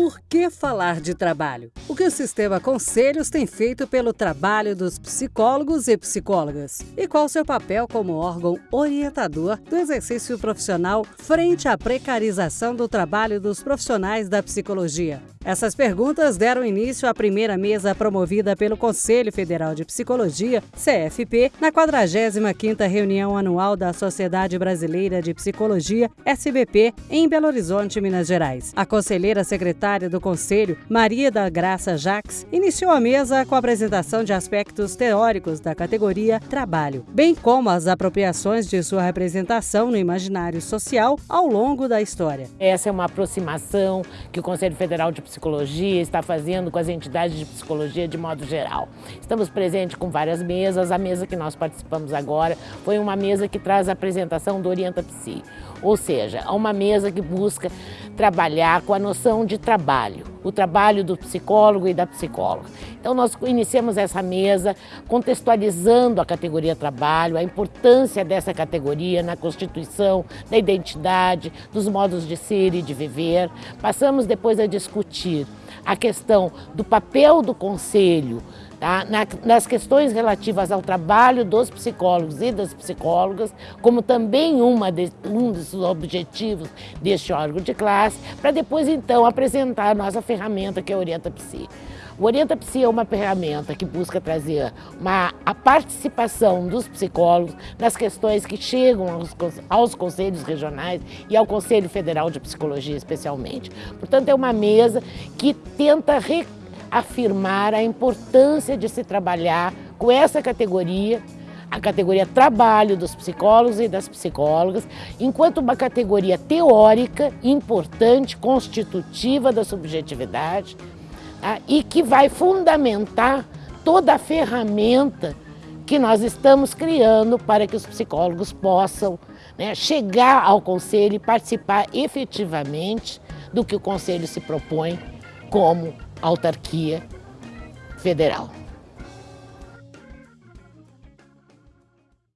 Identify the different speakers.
Speaker 1: Por que falar de trabalho? O que o Sistema Conselhos tem feito pelo trabalho dos psicólogos e psicólogas? E qual seu papel como órgão orientador do exercício profissional frente à precarização do trabalho dos profissionais da psicologia? Essas perguntas deram início à primeira mesa promovida pelo Conselho Federal de Psicologia, CFP, na 45ª reunião anual da Sociedade Brasileira de Psicologia, SBP, em Belo Horizonte, Minas Gerais. A conselheira secretária do Conselho, Maria da Graça Jacques, iniciou a mesa com a apresentação de aspectos teóricos da categoria trabalho, bem como as apropriações de sua representação no imaginário social ao longo da história.
Speaker 2: Essa é uma aproximação que o Conselho Federal de psicologia está fazendo com as entidades de psicologia de modo geral. Estamos presentes com várias mesas, a mesa que nós participamos agora foi uma mesa que traz a apresentação do Orienta Psi, ou seja, é uma mesa que busca trabalhar com a noção de trabalho, o trabalho do psicólogo e da psicóloga. Então nós iniciamos essa mesa contextualizando a categoria trabalho, a importância dessa categoria na constituição da identidade, dos modos de ser e de viver. Passamos depois a discutir a questão do papel do conselho tá? nas questões relativas ao trabalho dos psicólogos e das psicólogas, como também de, um dos objetivos deste órgão de classe, para depois então apresentar a nossa ferramenta que é o Orienta Psi. O Orienta Psi é uma ferramenta que busca trazer uma, a participação dos psicólogos nas questões que chegam aos, aos conselhos regionais e ao Conselho Federal de Psicologia especialmente. Portanto, é uma mesa que tenta reafirmar a importância de se trabalhar com essa categoria a categoria trabalho dos psicólogos e das psicólogas, enquanto uma categoria teórica, importante, constitutiva da subjetividade, ah, e que vai fundamentar toda a ferramenta que nós estamos criando para que os psicólogos possam né, chegar ao Conselho e participar efetivamente do que o Conselho se propõe como autarquia federal.